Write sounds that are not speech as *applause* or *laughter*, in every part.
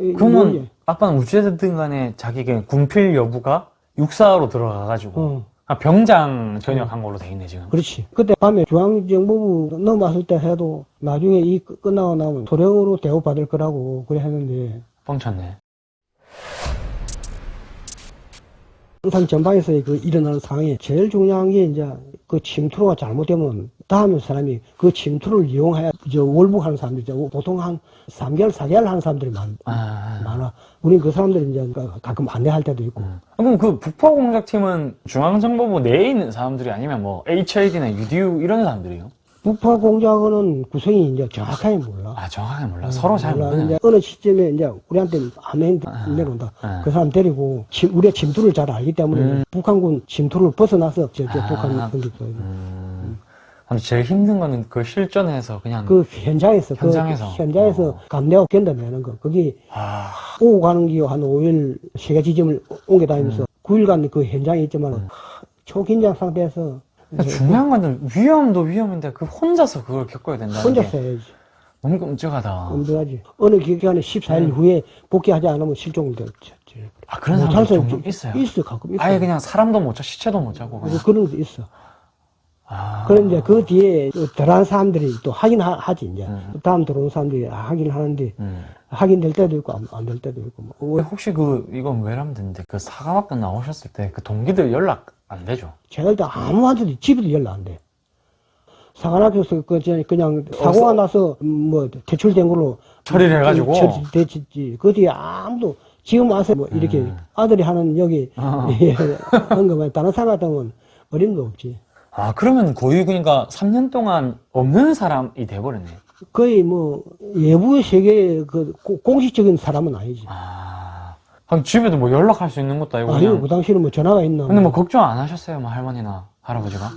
이- 그러면 뭐지? 아빠는 어찌됐든 간에 자기 그 군필 여부가 육사로 들어가가지고 어. 아, 병장 전역한 걸로 돼 있네 지금. 그렇지. 그때 밤에 중앙정보부 넘어왔을 때 해도 나중에 이 끝- 끝나고 나면 소령으로 대우받을 거라고 그래 했는데 뻥쳤네. 항상 전방에서 그 일어나는 상황이 제일 중요한 게 이제 그 침투로가 잘못되면 다음에 사람이 그 침투를 이용해 저 월북하는 사람들이 이제 보통 한 3개월, 4개월 하는 사람들이 많, 아, 많아. 우린 그 사람들이 이제 가끔 안내할 때도 있고. 음. 그럼 그 북포 공작팀은 중앙정보부 내에 있는 사람들이 아니면 뭐 HID나 UDU 이런 사람들이요? 북파 공작원은 구성이 이제 정확하게 몰라. 아 정확하게 몰라. 서로 잘 몰라. 이제 어느 시점에 이제 우리한테 아멘 내려온다. 아. 그 사람 데리고 침- 우리의 침투를 잘 알기 때문에 음. 북한군 침투를 벗어나서 저, 저 아. 북한 공격도 음. 근데 제일 힘든 거는 그 실전에서 그냥 그 현장에서 현장에서. 그 현장에서 어. 감내하고 견뎌내는 거 그게 아, 오고 가는 기한 5일 세개 지점을 옮겨 다니면서 음. 9일간 그 현장에 있지만 초긴장 상태에서 중요한 건 위험도 위험인데 그 혼자서 그걸 겪어야 된다. 혼자서 해야지 너무 끔찍하다. 엄청하지 어느 기간에 14일 후에 복귀하지 않으면 실종을 돼아 그런 사람 종종 있어요. 있어 가끔 있어 아예 그냥 사람도 못 자, 시체도 못 자고. 그냥. 그런 거 있어 아. 그런 이제 그 뒤에 덜한 사람들이 또 확인하지 이제 음. 다음 들어온 사람들이 확인하는데 음. 확인될 때도 있고 안 될 때도 있고 뭐. 혹시 그 이건 왜라면 되는데 그 사관학교 나오셨을 때 그 동기들 연락 안 되죠? 제가 일단 아무한테도 집에도 연락 안 돼. 사관학교에서 그 그냥, 그냥 사고가 나서 뭐 대출된 걸로 처리를 해가지고? 처리됐지. 그 뒤에 아무도 지금 와서 뭐 이렇게 음. 아들이 하는 여기 어. 한 거만 다른 사람 같으면 어림도 없지. 아 그러면 거의 그러니까 3년 동안 없는 사람이 돼버렸네. 거의 뭐 외부의 세계 그 고- 공식적인 사람은 아니지. 아. 그럼 집에도 뭐 연락할 수 있는 것도 아니고 아니요. 그 당시에는 뭐 전화가 있나. 근데 뭐 걱정 안 하셨어요, 뭐 할머니나 할아버지가?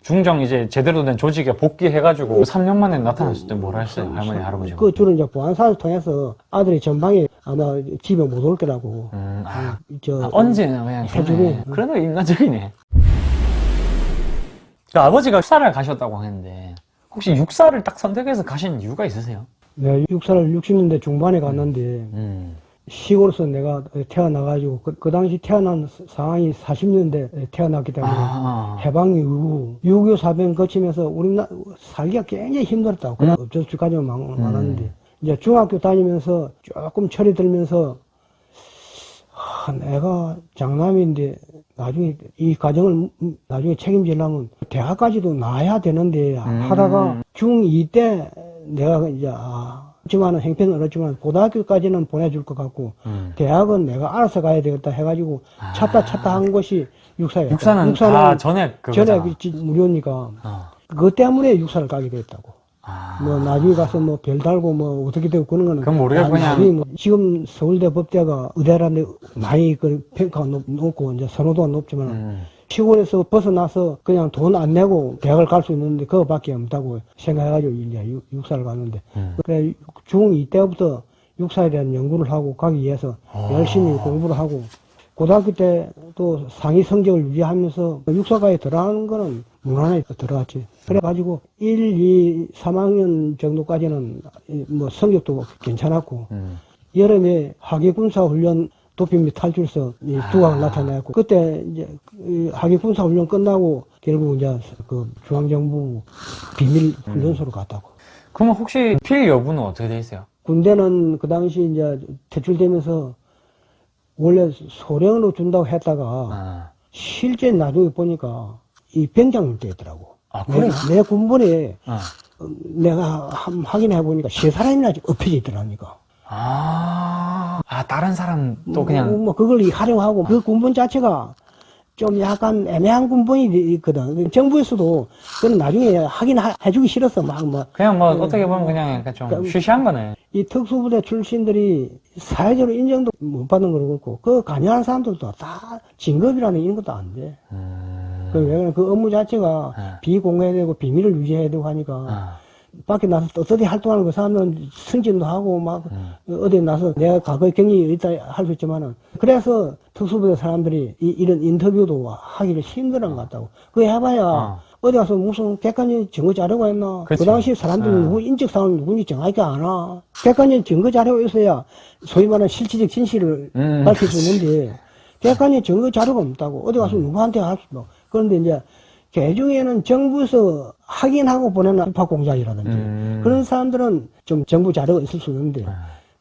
중정 이제 제대로 된 조직에 복귀해가지고 3년 만에 나타났을 때 뭐라 했어요, 할머니 할아버지가? 그 주로 이제 보안사를 통해서 아들이 전방에 아마 집에 못 올 거라고. 음, 아, 저 아, 언제나 그냥 해주고. 그러네. 그래도 인간적이네. 그 아버지가 육사를 가셨다고 하는데 혹시 육사를 딱 선택해서 가신 이유가 있으세요? 네, 육사를 60년대 중반에 갔는데 음. 시골에서 내가 태어나가지고 그, 그 당시 태어난 상황이 40년대 태어났기 때문에 아, 해방 이후 6.25 사변 거치면서 우리나라 살기가 굉장히 힘들었다고. 그냥 어쩔 수 가지고 많- 많았는데 이제 중학교 다니면서 조금 철이 들면서 아, 내가 장남인데 나중에 이 가정을 음, 나중에 책임지려면 대학까지도 나야 되는데 하다가 중2 때 내가 이제 아, 하지만은 행편은 어렵지만 고등학교까지는 보내줄 것 같고 음. 대학은 내가 알아서 가야 되겠다 해가지고 찾다 찾다 한 것이 육사였다. 육사는 다 전액 그거잖아. 전에 그 무료니까 어. 그것 때문에 육사를 가게 됐다고. 아. 뭐 나중에 가서 뭐 별 달고 뭐 어떻게 되고 그런 거는 그건 모르겠고 나- 그냥- 뭐 지금 서울대 법대가 의대라는데 많이 그 평가가 높, 높고 이제 선호도가 높지만 음. 시골에서 벗어나서 그냥 돈 안 내고 대학을 갈 수 있는데 그거밖에 없다고 생각해가지고 이제 육- 육사를 갔는데 음. 그래 중2 때부터 육사에 대한 연구를 하고 가기 위해서 아. 열심히 공부를 하고 고등학교 때도 상위 성적을 유지하면서 육사과에 들어가는 거는 무난하게 들어갔지. 그래가지고 1, 2, 3학년 정도까지는 이뭐 성적도 괜찮았고 음. 여름에 하계군사훈련 도피 및 탈출서 이 아. 두각을 나타내고 그때 이제 이 하계군사훈련 끝나고 결국 이제 그 중앙정부 비밀 훈련소로 갔다고. 그러면 혹시 필 여부는 어떻게 돼 있어요? 군대는 그 당시 이제 퇴출되면서 원래 소령으로 준다고 했다가 아, 실제 나중에 보니까 이 병장으로 되더라고. 아 내, 그래요? 내 군번에 아. 어, 내가 한- 확인해 보니까 세 사람이나 엎혀져 있더라니까. 아, 아 다른 사람 또 그냥 뭐, 뭐 그걸 활용하고 그 군번 자체가 좀 약간 애매한 군번이 있거든. 정부에서도 그건 나중에 확인해주기 싫었어. 막 뭐. 그냥 뭐 어떻게 보면 그냥 약간 좀 그럼- 쉬쉬한 거네. 이 특수부대 출신들이 사회적으로 인정도 못 받는 거고 그렇고 그 관여하는 사람들도 다 진급이라는 이런 것도 안 돼. 음. 그 왜냐면 그 업무 자체가 네. 비공개해야 되고 비밀을 유지해야 되고 하니까 아, 밖에 나서 어떻게 활동하는 그 사람은 승진도 하고 막 음. 어디 나서 내가 과거에 경력이 있다 할 수 있지만은 그래서 특수부대 사람들이 이, 런 인터뷰도 하기를 힘들은 것 같다고. 그거 해봐야 어. 어디 가서 무슨 백관년 증거 자료가 있나? 그 그치. 당시 사람들은 어. 누구 인적 사항 누군지 정확히 알아. 백관년 증거 자료가 있어야 소위 말하는 실질적 진실을 음, 밝힐 수 있는데 *laughs* 백관년 증거 자료가 없다고 어디 가서 누구한테 할수 없고 그런데 이제 개중에는 정부에서 확인하고 보내는 입학 공작이라든지 음. 그런 사람들은 좀 정부 자료가 있을 수 있는데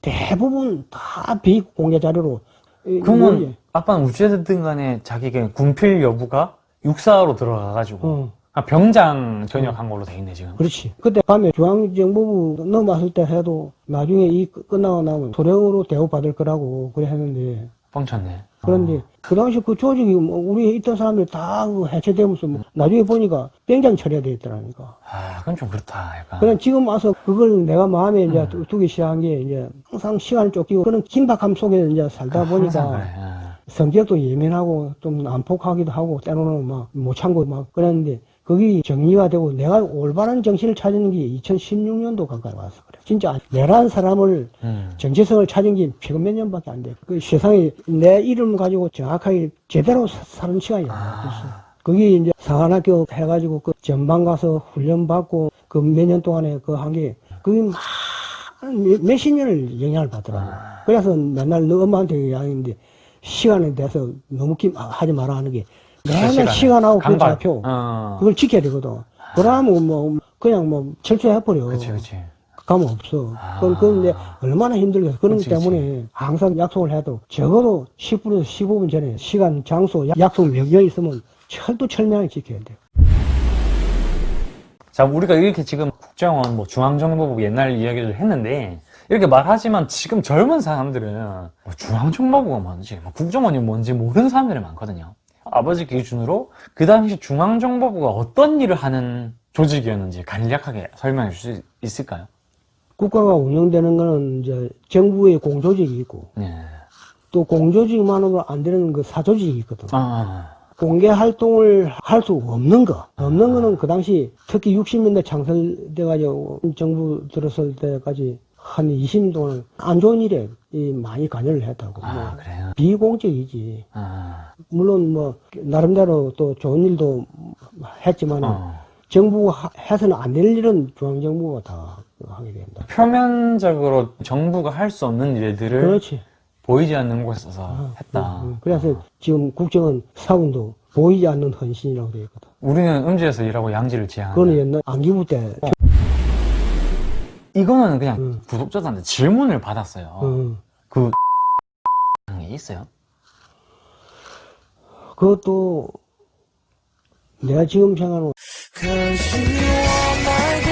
대부분 다 비공개 자료로 이- 그러면 뭐지? 아빠는 어찌됐든 간에 자기가 군필 여부가 육사로 들어가가지고 어. 아, 병장 전역한 걸로 돼 있네 지금. 그렇지. 그때 밤에 중앙정보부 넘어왔을 때 해도 나중에 이 끝- 끝나고 나면 소령으로 대우받을 거라고 그래 했는데 뻥쳤네. 그런데 어. 그 당시 그 조직이 뭐 우리 있던 사람들 다그 해체되면서 뭐 나중에 보니까 병장 처리돼 있더라니까. 아, 그건 좀 그렇다. 약간. 그냥 지금 와서 그걸 내가 마음에 이제 음. 두- 두기 시작한 게 이제 항상 시간을 쫓기고 그런 긴박함 속에 이제 살다 항상 보니까 그래. 예. 성격도 예민하고 좀 난폭하기도 하고 때로는 막 못 참고 막 그랬는데 그게 정리가 되고 내가 올바른 정신을 찾은 게 2016년도 가까이 그래. 진짜 내란 사람을 음. 정체성을 찾은 게 최근 몇 년밖에 안 돼. 그 세상에 내 이름을 가지고 정확하게 제대로 사- 사는 시간이 안 됐어. 그게 이제 상한학교 해가지고 그 전방 가서 훈련 받고 그 몇 년 동안에 그 한 게 그게 막 몇- 몇십 년을 영향을 받더라고. 그래서 맨날 너 엄마한테 이야기했는데 시간에 대해서 너무 낌 하지 마라 하는 게 맨날. 시간하고 그. 좌표 어. 그걸 지켜야 되거든. 그러면 뭐 그냥 뭐 철저해버려. 그치, 그치. 가면 없어. 아. 그건, 그건 이제 얼마나 힘들겠어. 그런 것. 때문에 항상 약속을 해도 적어도 10분에서 15분 전에 시간, 장소, 약- 약속 명령이 있으면 철두철미하게 지켜야 돼. 자, 우리가 이렇게 지금 국정원, 뭐 중앙정보부 옛날 이야기를 했는데, 이렇게 말하지만 지금 젊은 사람들은 뭐 중앙정보부가 뭔지, 뭐 국정원이 뭔지 모르는 사람들이 많거든요. 아버지 기준으로 그 당시 중앙정보부가 어떤 일을 하는 조직이었는지 간략하게 설명해 줄 수 있을까요? 국가가 운영되는 거는 이제 정부의 공조직이 있고 네. 또 공조직만으로 안 되는 그 사조직이 있거든. 아, 공개 활동을 할 수 없는 거. 없는 거는 그 당시 특히 60년대 창설돼가지고 정부 들었을 때까지 한 20년 동안 안 좋은 일에 이 많이 관여를 했다고. 아, 뭐 그래요? 비공적이지. 아, 물론 뭐 나름대로 또 좋은 일도 했지만 어. 정부가 하- 해서는 안 될 일은 중앙정부가 다 하게 된다. 표면적으로 정부가 할 수 없는 일들을 그렇지. 보이지 않는 곳에서 했다. 음, 그래서 지금 국정원 사원도 보이지 않는 헌신이라고 되어 있거든. 우리는 음지에서 일하고 양지를 지향한다. 그거는 옛날 안기부 때 이거는 그냥 음. 구독자들한테 질문을 받았어요. 음, 그게 있어요? 그것도 내가 지금 생각하는 可惜我们终